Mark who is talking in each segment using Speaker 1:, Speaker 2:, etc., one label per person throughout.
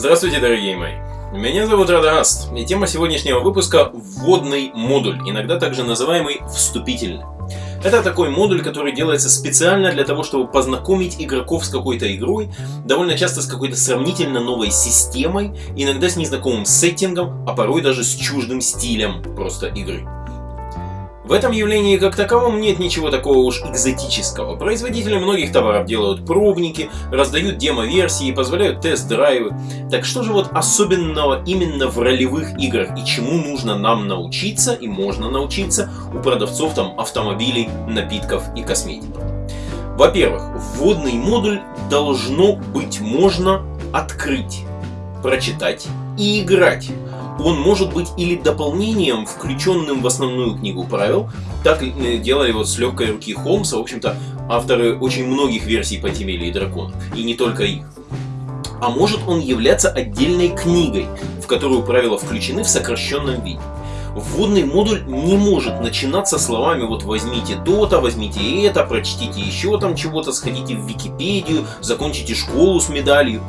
Speaker 1: Здравствуйте, дорогие мои! Меня зовут Радагаст, и тема сегодняшнего выпуска – вводный модуль, иногда также называемый вступительный. Это такой модуль, который делается специально для того, чтобы познакомить игроков с какой-то игрой, довольно часто с какой-то сравнительно новой системой, иногда с незнакомым сеттингом, а порой даже с чуждым стилем просто игры. В этом явлении как таковом нет ничего такого уж экзотического. Производители многих товаров делают пробники, раздают демо-версии, позволяют тест-драйвы. Так что же вот особенного именно в ролевых играх и чему нужно нам научиться и можно научиться у продавцов там автомобилей, напитков и косметики? Во-первых, вводный модуль должно быть можно открыть, прочитать и играть он может быть или дополнением, включенным в основную книгу правил, так делали вот с легкой руки Холмса, в общем-то, авторы очень многих версий Подземелья и Драконов, и не только их. А может он являться отдельной книгой, в которую правила включены в сокращенном виде. Вводный модуль не может начинаться словами вот возьмите то-то, возьмите это, прочтите еще там чего-то, сходите в Википедию, закончите школу с медалью.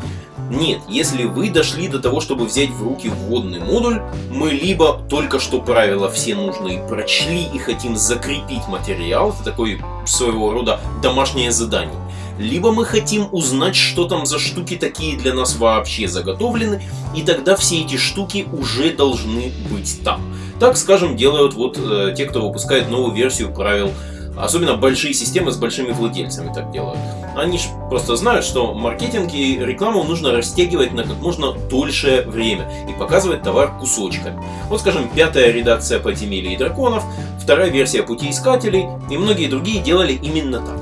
Speaker 1: Нет, если вы дошли до того, чтобы взять в руки вводный модуль, мы либо только что правила все нужные прочли и хотим закрепить материал, это такой своего рода домашнее задание, либо мы хотим узнать, что там за штуки такие для нас вообще заготовлены, и тогда все эти штуки уже должны быть там. Так, скажем, делают вот э, те, кто выпускает новую версию правил Особенно большие системы с большими владельцами так делают. Они же просто знают, что маркетинг и рекламу нужно растягивать на как можно дольшее время и показывать товар кусочками. Вот, скажем, пятая редакция Подземелья и Драконов, вторая версия Пути Искателей и многие другие делали именно так.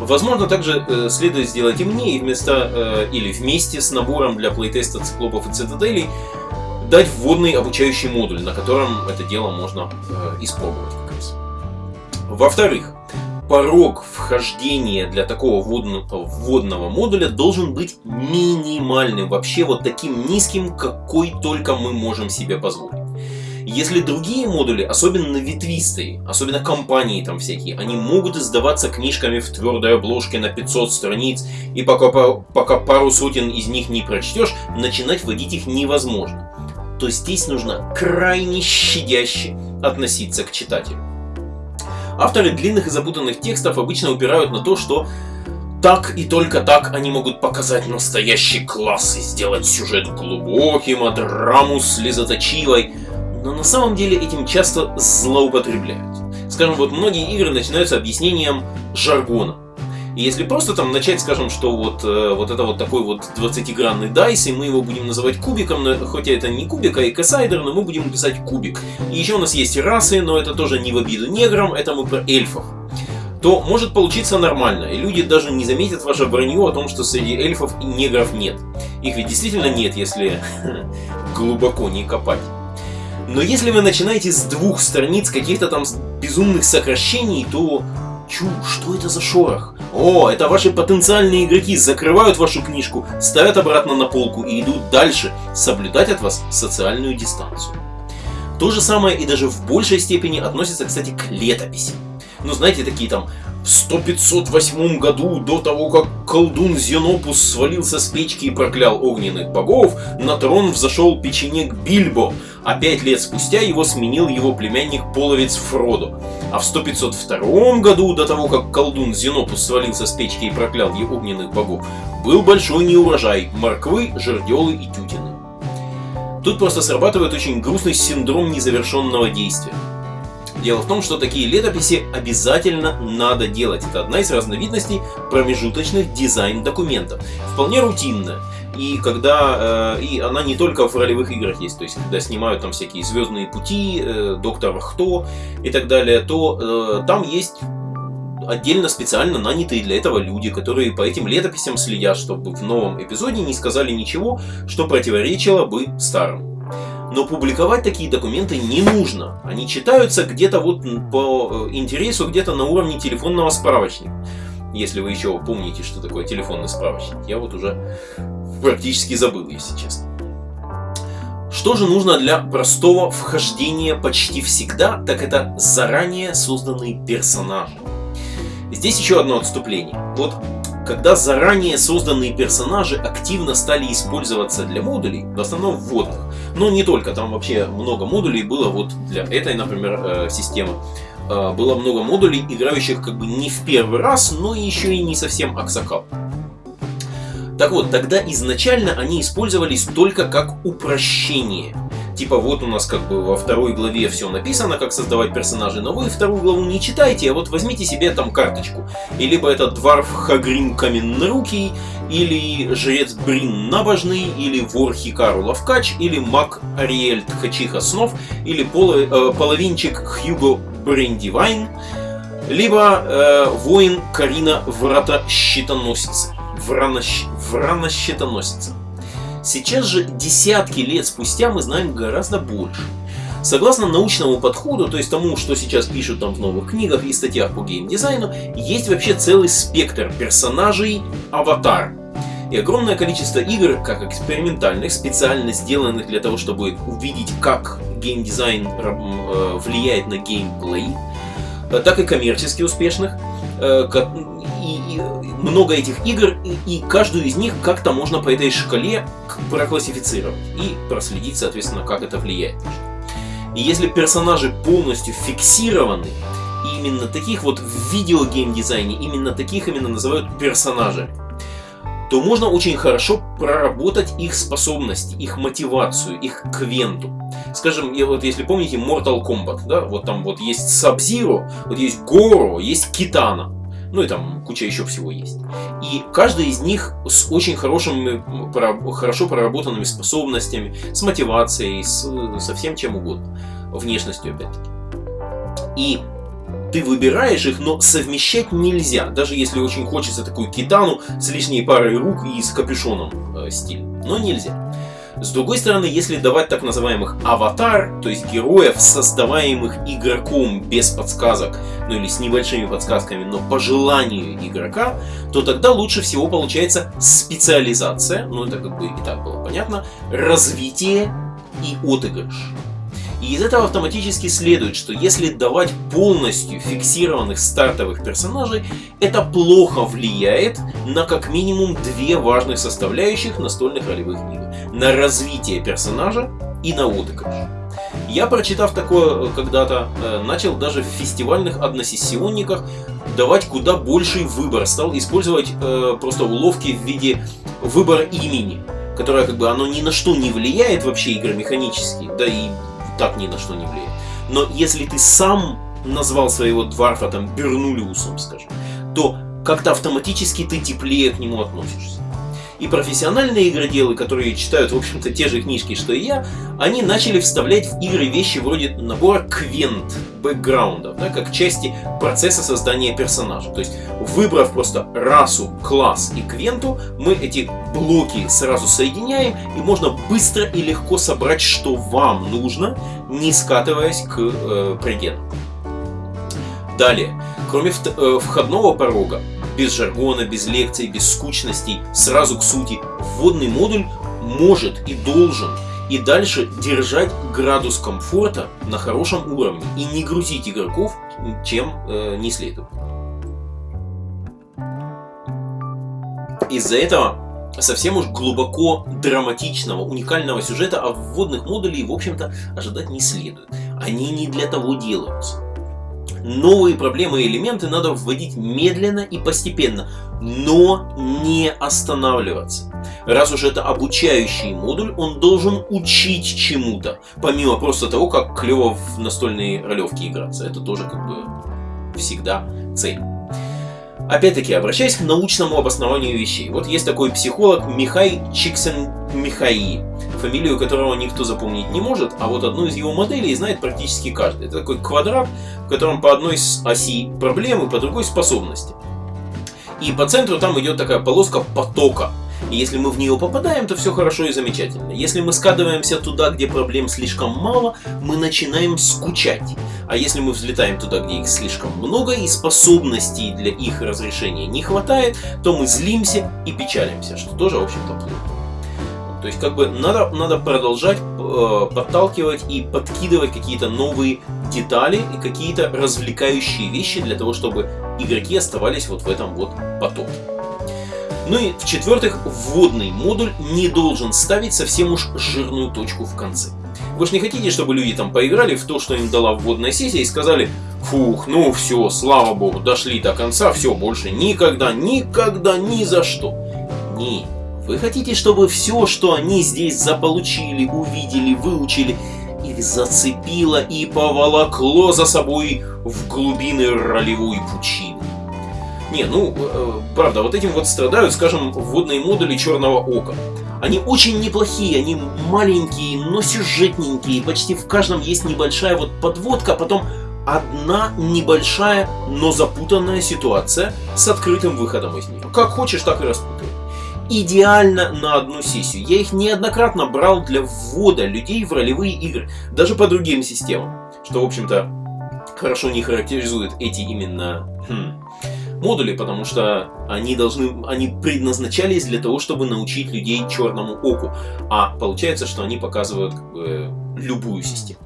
Speaker 1: Возможно, также э, следует сделать и мне, и вместо, э, или вместе с набором для плейтеста циклопов и цитаделей, дать вводный обучающий модуль, на котором это дело можно э, испробовать. Во-вторых, порог вхождения для такого вводного, вводного модуля должен быть минимальным, вообще вот таким низким, какой только мы можем себе позволить. Если другие модули, особенно ветвистые, особенно компании там всякие, они могут издаваться книжками в твердой обложке на 500 страниц, и пока, пока пару сотен из них не прочтешь, начинать вводить их невозможно, то здесь нужно крайне щадяще относиться к читателю. Авторы длинных и запутанных текстов обычно упирают на то, что так и только так они могут показать настоящий класс и сделать сюжет глубоким, а драму слезоточивой. Но на самом деле этим часто злоупотребляют. Скажем, вот многие игры начинаются объяснением жаргона. И если просто там начать, скажем, что вот, э, вот это вот такой вот 20-гранный дайс, и мы его будем называть кубиком, но, хотя это не кубик, а экосайдер, но мы будем писать кубик. И еще у нас есть расы, но это тоже не в обиду неграм, это мы про эльфов то может получиться нормально, и люди даже не заметят ваше вранье о том, что среди эльфов и негров нет. Их ведь действительно нет, если глубоко не копать. Но если вы начинаете с двух страниц каких-то там безумных сокращений, то Чу, что это за шорох? О, это ваши потенциальные игроки закрывают вашу книжку, ставят обратно на полку и идут дальше, соблюдать от вас социальную дистанцию. То же самое и даже в большей степени относится, кстати, к летописи. Ну, знаете, такие там в 100-508 году, до того, как колдун Зенопус свалился с печки и проклял огненных богов, на трон взошел печенек Бильбо, а пять лет спустя его сменил его племянник-половец Фродо. А в 100-502 году, до того, как колдун Зенопус свалился с печки и проклял его огненных богов, был большой неурожай – морквы, жерделы и тютины. Тут просто срабатывает очень грустный синдром незавершенного действия. Дело в том, что такие летописи обязательно надо делать. Это одна из разновидностей промежуточных дизайн-документов. Вполне рутинная. И когда э, и она не только в ролевых играх есть, то есть когда снимают там всякие Звездные пути, э, Доктор Кто и так далее, то э, там есть отдельно специально нанятые для этого люди, которые по этим летописям следят, чтобы в новом эпизоде не сказали ничего, что противоречило бы старому. Но публиковать такие документы не нужно. Они читаются где-то вот по э, интересу, где-то на уровне телефонного справочника. Если вы еще помните, что такое телефонный справочник. Я вот уже практически забыл, если честно. Что же нужно для простого вхождения почти всегда, так это заранее созданные персонажи. Здесь еще одно отступление. Вот когда заранее созданные персонажи активно стали использоваться для модулей, в основном вводных. Но не только, там вообще много модулей было вот для этой, например, э, системы. Э, было много модулей, играющих как бы не в первый раз, но еще и не совсем аксакал. Так вот, тогда изначально они использовались только как упрощение типа вот у нас как бы во второй главе все написано, как создавать персонажей, но вы вторую главу не читайте, а вот возьмите себе там карточку. И либо это Дварф Хагрим Каменнорукий, или Жрец Брин Набожный, или Вор Хикару Лавкач, или Маг Ариэль Тхачиха Снов, или поло, э, половинчик Хьюго Брендивайн, либо э, Воин Карина Врата Щитоносица. Врана, Врана Щитоносица. Сейчас же, десятки лет спустя, мы знаем гораздо больше. Согласно научному подходу, то есть тому, что сейчас пишут там в новых книгах и статьях по геймдизайну, есть вообще целый спектр персонажей аватар. И огромное количество игр, как экспериментальных, специально сделанных для того, чтобы увидеть, как геймдизайн э, влияет на геймплей, э, так и коммерчески успешных, э, и, много этих игр, и, каждую из них как-то можно по этой шкале проклассифицировать и проследить, соответственно, как это влияет. И если персонажи полностью фиксированы, именно таких вот в видеогейм-дизайне, именно таких именно называют персонажами, то можно очень хорошо проработать их способности, их мотивацию, их квенту. Скажем, вот если помните Mortal Kombat, да, вот там вот есть Sub-Zero, вот есть Горо, есть Китана ну и там куча еще всего есть. И каждый из них с очень хорошими, хорошо проработанными способностями, с мотивацией, с, со всем чем угодно. Внешностью опять-таки. И ты выбираешь их, но совмещать нельзя, даже если очень хочется такую китану с лишней парой рук и с капюшоном э, стиль. Но нельзя. С другой стороны, если давать так называемых аватар, то есть героев, создаваемых игроком без подсказок, ну или с небольшими подсказками, но по желанию игрока, то тогда лучше всего получается специализация, ну это как бы и так было понятно, развитие и отыгрыш. И из этого автоматически следует, что если давать полностью фиксированных стартовых персонажей, это плохо влияет на как минимум две важных составляющих настольных ролевых игр. На развитие персонажа и на отыгрыш. Я, прочитав такое э, когда-то, э, начал даже в фестивальных односессионниках давать куда больший выбор. Стал использовать э, просто уловки в виде выбора имени, которое как бы оно ни на что не влияет вообще игры механически, да и так ни на что не влияет. Но если ты сам назвал своего дварфа там Бернулиусом, скажем, то как-то автоматически ты теплее к нему относишься. И профессиональные игроделы, которые читают, в общем-то, те же книжки, что и я, они начали вставлять в игры вещи вроде набора квент, бэкграундов, да, как части процесса создания персонажа. То есть, выбрав просто расу, класс и квенту, мы эти блоки сразу соединяем, и можно быстро и легко собрать, что вам нужно, не скатываясь к э, предельно. Далее, кроме э, входного порога, без жаргона, без лекций, без скучностей, сразу к сути. Вводный модуль может и должен и дальше держать градус комфорта на хорошем уровне и не грузить игроков, чем э, не следует. Из-за этого совсем уж глубоко драматичного, уникального сюжета от вводных модулей, в общем-то, ожидать не следует. Они не для того делаются. Новые проблемы и элементы надо вводить медленно и постепенно, но не останавливаться. Раз уж это обучающий модуль, он должен учить чему-то, помимо просто того, как клево в настольные ролевки играться. Это тоже как бы всегда цель. Опять-таки, обращаясь к научному обоснованию вещей. Вот есть такой психолог Михай Чиксен Михаи, фамилию которого никто запомнить не может, а вот одну из его моделей знает практически каждый. Это такой квадрат, в котором по одной оси проблемы, по другой способности. И по центру там идет такая полоска потока. И если мы в нее попадаем, то все хорошо и замечательно. Если мы скатываемся туда, где проблем слишком мало, мы начинаем скучать. А если мы взлетаем туда, где их слишком много и способностей для их разрешения не хватает, то мы злимся и печалимся, что тоже, в общем-то, плохо. То есть, как бы, надо, надо продолжать э, подталкивать и подкидывать какие-то новые детали и какие-то развлекающие вещи для того, чтобы игроки оставались вот в этом вот потоке. Ну и в-четвертых, вводный модуль не должен ставить совсем уж жирную точку в конце. Вы же не хотите, чтобы люди там поиграли в то, что им дала вводная сессия и сказали, фух, ну все, слава богу, дошли до конца, все, больше никогда, никогда, ни за что. Не, вы хотите, чтобы все, что они здесь заполучили, увидели, выучили, их зацепило и поволокло за собой в глубины ролевой пучины. Не, ну, э, правда, вот этим вот страдают, скажем, вводные модули Черного Ока. Они очень неплохие, они маленькие, но сюжетненькие, почти в каждом есть небольшая вот подводка, а потом одна небольшая, но запутанная ситуация с открытым выходом из нее. Как хочешь, так и распутывай. Идеально на одну сессию. Я их неоднократно брал для ввода людей в ролевые игры, даже по другим системам, что, в общем-то, хорошо не характеризует эти именно хм, модули, потому что они должны, они предназначались для того, чтобы научить людей черному оку, а получается, что они показывают как бы, любую систему.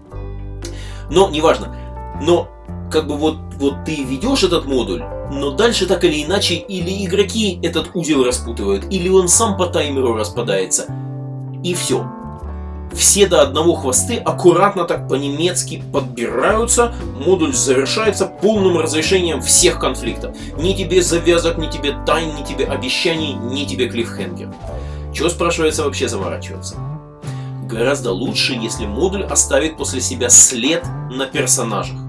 Speaker 1: Но неважно. Но как бы вот, вот ты ведешь этот модуль, но дальше так или иначе или игроки этот узел распутывают, или он сам по таймеру распадается. И все все до одного хвосты аккуратно так по-немецки подбираются, модуль завершается полным разрешением всех конфликтов. Ни тебе завязок, ни тебе тайн, ни тебе обещаний, ни тебе клиффхенгер. Чего, спрашивается, вообще заморачиваться? Гораздо лучше, если модуль оставит после себя след на персонажах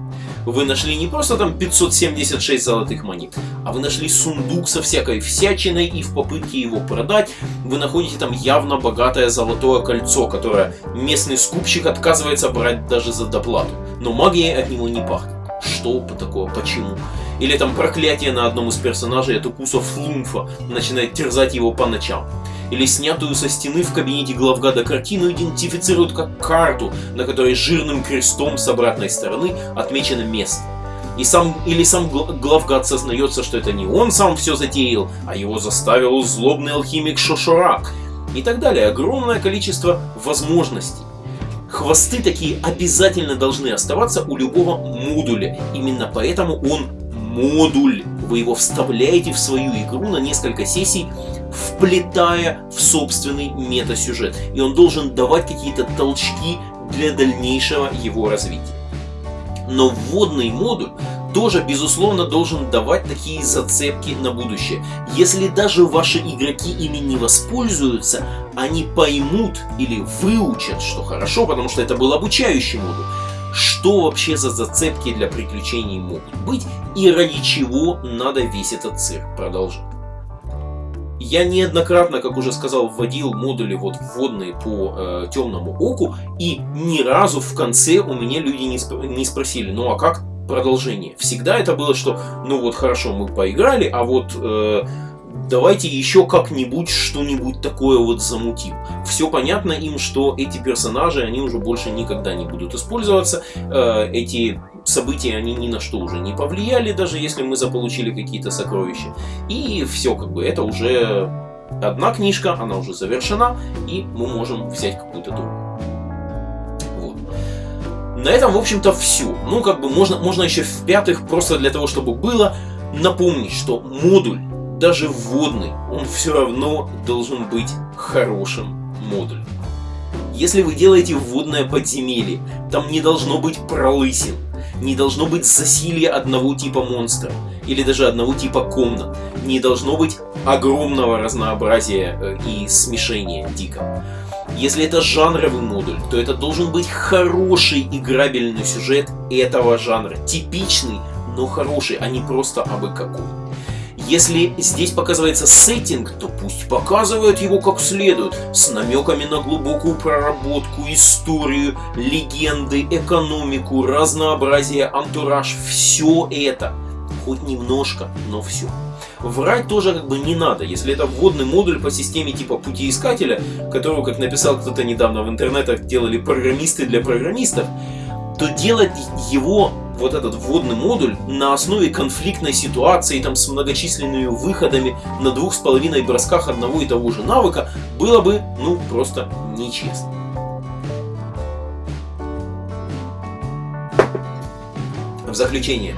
Speaker 1: вы нашли не просто там 576 золотых монет, а вы нашли сундук со всякой всячиной, и в попытке его продать вы находите там явно богатое золотое кольцо, которое местный скупщик отказывается брать даже за доплату. Но магией от него не пахнет. Что такое? Почему? Или там проклятие на одном из персонажей от укуса флумфа начинает терзать его по ночам или снятую со стены в кабинете главгада картину идентифицируют как карту, на которой жирным крестом с обратной стороны отмечено место. И сам, или сам главгад сознается, что это не он сам все затеял, а его заставил злобный алхимик Шошорак. И так далее. Огромное количество возможностей. Хвосты такие обязательно должны оставаться у любого модуля. Именно поэтому он модуль. Вы его вставляете в свою игру на несколько сессий, вплетая в собственный метасюжет. И он должен давать какие-то толчки для дальнейшего его развития. Но вводный модуль тоже, безусловно, должен давать такие зацепки на будущее. Если даже ваши игроки ими не воспользуются, они поймут или выучат, что хорошо, потому что это был обучающий модуль, что вообще за зацепки для приключений могут быть и ради чего надо весь этот цирк продолжать. Я неоднократно, как уже сказал, вводил модули вот вводные по э, темному оку, и ни разу в конце у меня люди не, сп не спросили, ну а как продолжение? Всегда это было, что ну вот хорошо, мы поиграли, а вот э, давайте еще как-нибудь что-нибудь такое вот замутим. Все понятно им, что эти персонажи, они уже больше никогда не будут использоваться. Э, эти события, они ни на что уже не повлияли, даже если мы заполучили какие-то сокровища. И все, как бы, это уже одна книжка, она уже завершена, и мы можем взять какую-то другую. На этом, в общем-то, все. Ну, как бы, можно, можно еще в-пятых, просто для того, чтобы было, напомнить, что модуль даже вводный, он все равно должен быть хорошим модулем. Если вы делаете вводное подземелье, там не должно быть пролысин, не должно быть засилья одного типа монстра, или даже одного типа комнат, не должно быть огромного разнообразия э, и смешения дико. Если это жанровый модуль, то это должен быть хороший играбельный сюжет этого жанра. Типичный, но хороший, а не просто абы какой. Если здесь показывается сеттинг, то пусть показывают его как следует, с намеками на глубокую проработку, историю, легенды, экономику, разнообразие, антураж, все это. Хоть немножко, но все. Врать тоже как бы не надо, если это вводный модуль по системе типа путеискателя, которого, как написал кто-то недавно в интернетах, делали программисты для программистов, то делать его вот этот вводный модуль на основе конфликтной ситуации там с многочисленными выходами на двух с половиной бросках одного и того же навыка было бы, ну, просто нечестно. В заключение,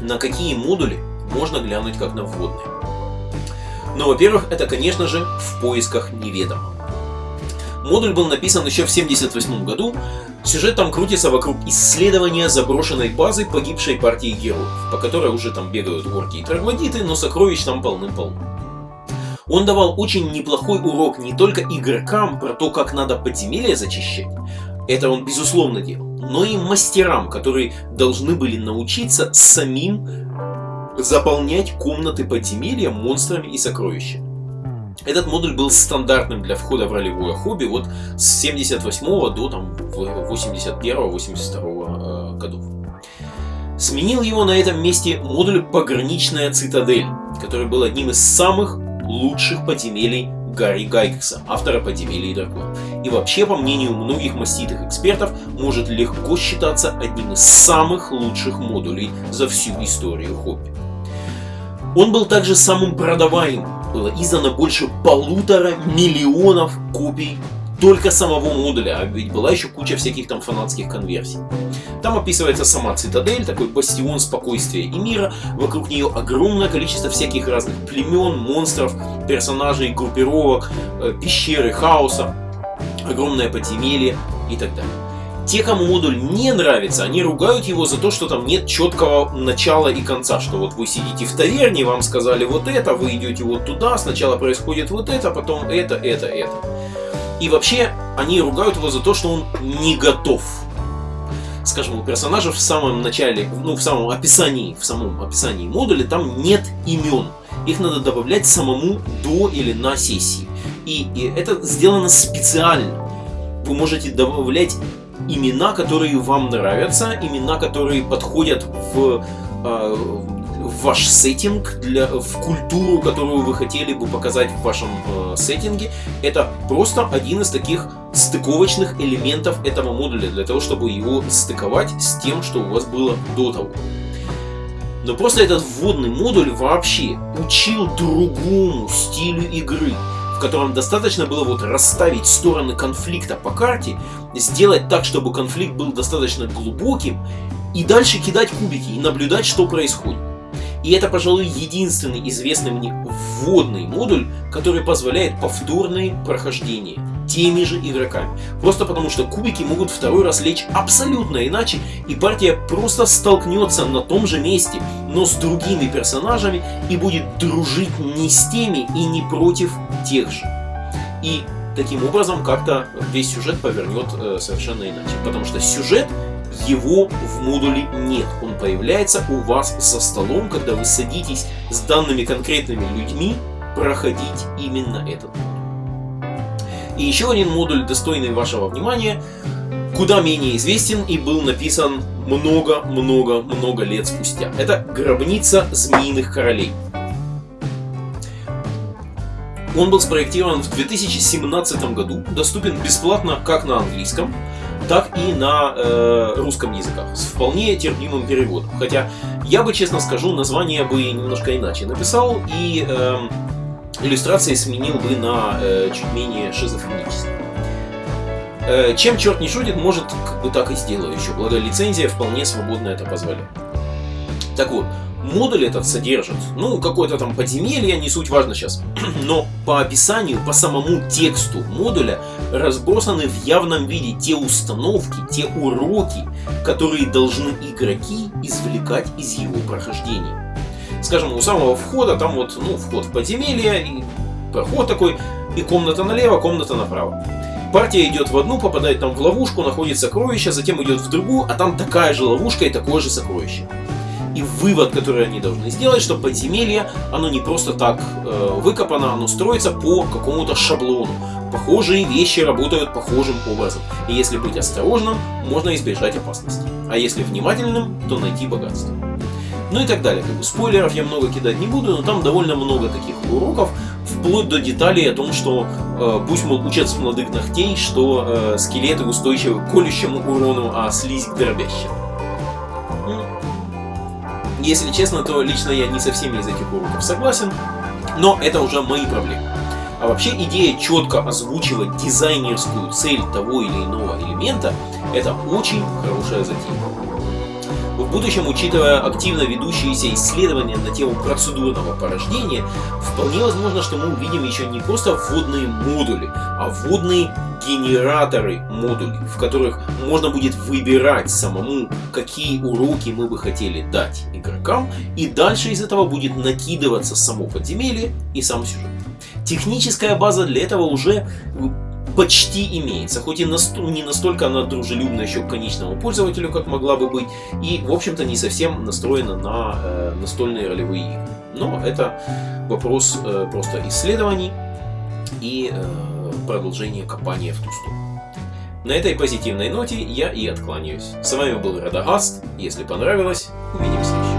Speaker 1: на какие модули можно глянуть как на вводные? Но, во-первых, это, конечно же, в поисках неведомого. Модуль был написан еще в 1978 году. Сюжет там крутится вокруг исследования заброшенной базы погибшей партии героев, по которой уже там бегают орки и троглодиты, но сокровищ там полным-полно. Он давал очень неплохой урок не только игрокам про то, как надо подземелья зачищать, это он безусловно делал, но и мастерам, которые должны были научиться самим заполнять комнаты подземелья монстрами и сокровищами. Этот модуль был стандартным для входа в ролевое хобби вот с 78 до там 81-82 э, годов. Сменил его на этом месте модуль «Пограничная цитадель», который был одним из самых лучших подземелий Гарри Гайкса, автора «Подземелья и драконов». И вообще, по мнению многих маститых экспертов, может легко считаться одним из самых лучших модулей за всю историю хобби. Он был также самым продаваемым, было издано больше полутора миллионов копий только самого модуля, а ведь была еще куча всяких там фанатских конверсий. Там описывается сама цитадель, такой бастион спокойствия и мира, вокруг нее огромное количество всяких разных племен, монстров, персонажей, группировок, э, пещеры, хаоса, огромное подземелье и так далее. Те, кому модуль не нравится, они ругают его за то, что там нет четкого начала и конца, что вот вы сидите в таверне, вам сказали вот это, вы идете вот туда, сначала происходит вот это, потом это, это, это. И вообще, они ругают его за то, что он не готов. Скажем, у персонажа в самом начале, ну, в самом описании, в самом описании модуля там нет имен. Их надо добавлять самому до или на сессии. И, и это сделано специально. Вы можете добавлять имена, которые вам нравятся, имена, которые подходят в, э, в ваш сеттинг, для, в культуру, которую вы хотели бы показать в вашем э, сеттинге. Это просто один из таких стыковочных элементов этого модуля, для того, чтобы его стыковать с тем, что у вас было до того. Но просто этот вводный модуль вообще учил другому стилю игры в котором достаточно было вот расставить стороны конфликта по карте, сделать так, чтобы конфликт был достаточно глубоким, и дальше кидать кубики и наблюдать, что происходит. И это, пожалуй, единственный известный мне вводный модуль, который позволяет повторные прохождения теми же игроками. Просто потому, что кубики могут второй раз лечь абсолютно иначе, и партия просто столкнется на том же месте, но с другими персонажами, и будет дружить не с теми и не против тех же. И таким образом как-то весь сюжет повернет э, совершенно иначе. Потому что сюжет его в модуле нет. Он появляется у вас за столом, когда вы садитесь с данными конкретными людьми проходить именно этот. И еще один модуль, достойный вашего внимания, куда менее известен и был написан много-много-много лет спустя. Это «Гробница змеиных королей». Он был спроектирован в 2017 году, доступен бесплатно как на английском, так и на э, русском языках, с вполне терпимым переводом. Хотя, я бы, честно скажу, название бы немножко иначе написал, и э, иллюстрации сменил бы на э, чуть менее шизофренические. Э, чем черт не шутит, может, как бы так и сделаю еще, благо лицензия вполне свободно это позволяет. Так вот, модуль этот содержит, ну, какое-то там подземелье, не суть важно сейчас, но по описанию, по самому тексту модуля разбросаны в явном виде те установки, те уроки, которые должны игроки извлекать из его прохождения скажем, у самого входа, там вот, ну, вход в подземелье, и проход такой, и комната налево, комната направо. Партия идет в одну, попадает там в ловушку, находит сокровище, затем идет в другую, а там такая же ловушка и такое же сокровище. И вывод, который они должны сделать, что подземелье, оно не просто так э, выкопано, оно строится по какому-то шаблону. Похожие вещи работают похожим образом. И если быть осторожным, можно избежать опасности. А если внимательным, то найти богатство ну и так далее. Как бы спойлеров я много кидать не буду, но там довольно много таких уроков, вплоть до деталей о том, что э, пусть мол учат с молодых ногтей, что э, скелеты устойчивы к колющему урону, а слизь к дробящему. Если честно, то лично я не со всеми из этих уроков согласен, но это уже мои проблемы. А вообще идея четко озвучивать дизайнерскую цель того или иного элемента – это очень хорошая затея. Будущем, учитывая активно ведущиеся исследования на тему процедурного порождения, вполне возможно, что мы увидим еще не просто вводные модули, а вводные генераторы модулей, в которых можно будет выбирать самому, какие уроки мы бы хотели дать игрокам, и дальше из этого будет накидываться само подземелье и сам сюжет. Техническая база для этого уже почти имеется, хоть и не настолько она дружелюбна еще к конечному пользователю, как могла бы быть, и, в общем-то, не совсем настроена на э, настольные ролевые игры. Но это вопрос э, просто исследований и э, продолжения копания в ту сторону. На этой позитивной ноте я и откланяюсь. С вами был Радагаст. Если понравилось, увидимся.